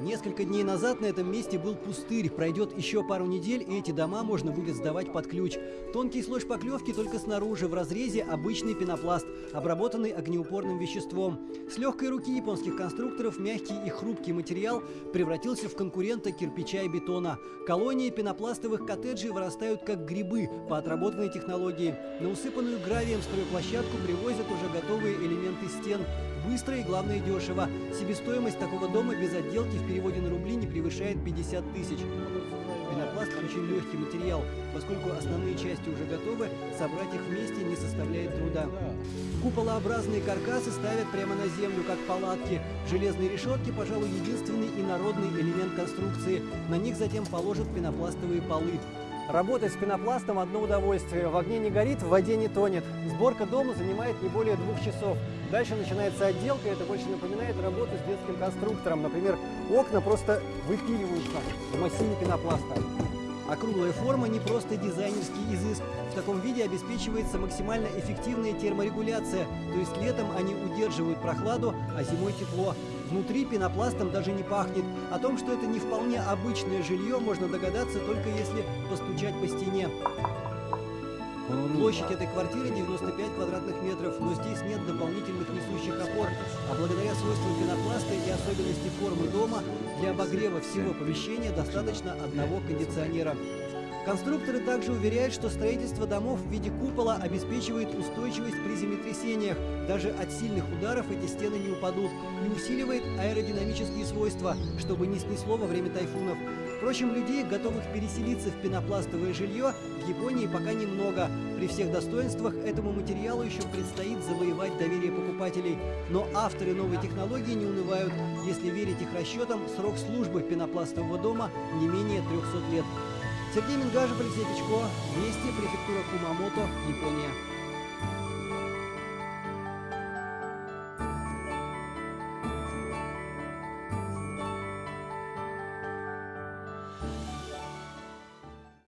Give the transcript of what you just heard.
Несколько дней назад на этом месте был пустырь. Пройдет еще пару недель, и эти дома можно будет сдавать под ключ. Тонкий слой шпаклевки только снаружи, в разрезе обычный пенопласт, обработанный огнеупорным веществом. С легкой руки японских конструкторов мягкий и хрупкий материал превратился в конкурента кирпича и бетона. Колонии пенопластовых коттеджей вырастают как грибы по отработанной технологии. На усыпанную гравием стройплощадку привозят уже готовые элементы стен. Быстро и, главное, дешево. Себестоимость такого дома без отделки в переводе на рубли не превышает 50 тысяч. Пенопласт очень легкий материал, поскольку основные части уже готовы, собрать их вместе не составляет труда. Куполообразные каркасы ставят прямо на землю, как палатки. Железные решетки, пожалуй, единственный инородный элемент конструкции. На них затем положат пенопластовые полы. Работать с пенопластом – одно удовольствие. В огне не горит, в воде не тонет. Сборка дома занимает не более двух часов. Дальше начинается отделка, это больше напоминает работу с детским конструктором. Например, окна просто выпиливаются в массиве пенопласта. Округлая форма не просто дизайнерский изыск. В таком виде обеспечивается максимально эффективная терморегуляция, то есть летом они удерживают прохладу, а зимой тепло. Внутри пенопластом даже не пахнет. О том, что это не вполне обычное жилье, можно догадаться только если постучать по стене. Площадь этой квартиры 95 квадратных метров, но здесь нет дополнительных несущих опор, а благодаря свойствам пенопласта и особенности формы дома для обогрева всего помещения достаточно одного кондиционера. Конструкторы также уверяют, что строительство домов в виде купола обеспечивает устойчивость при землетрясениях. Даже от сильных ударов эти стены не упадут и усиливает аэродинамические свойства, чтобы не снесло во время тайфунов. Впрочем, людей, готовых переселиться в пенопластовое жилье, в Японии пока немного. При всех достоинствах этому материалу еще предстоит завоевать доверие покупателей. Но авторы новой технологии не унывают. Если верить их расчетам, срок службы пенопластового дома не менее 300 лет. Сергей Мингажев, Алексей Печко, Вести, префектура Кумамото, Япония.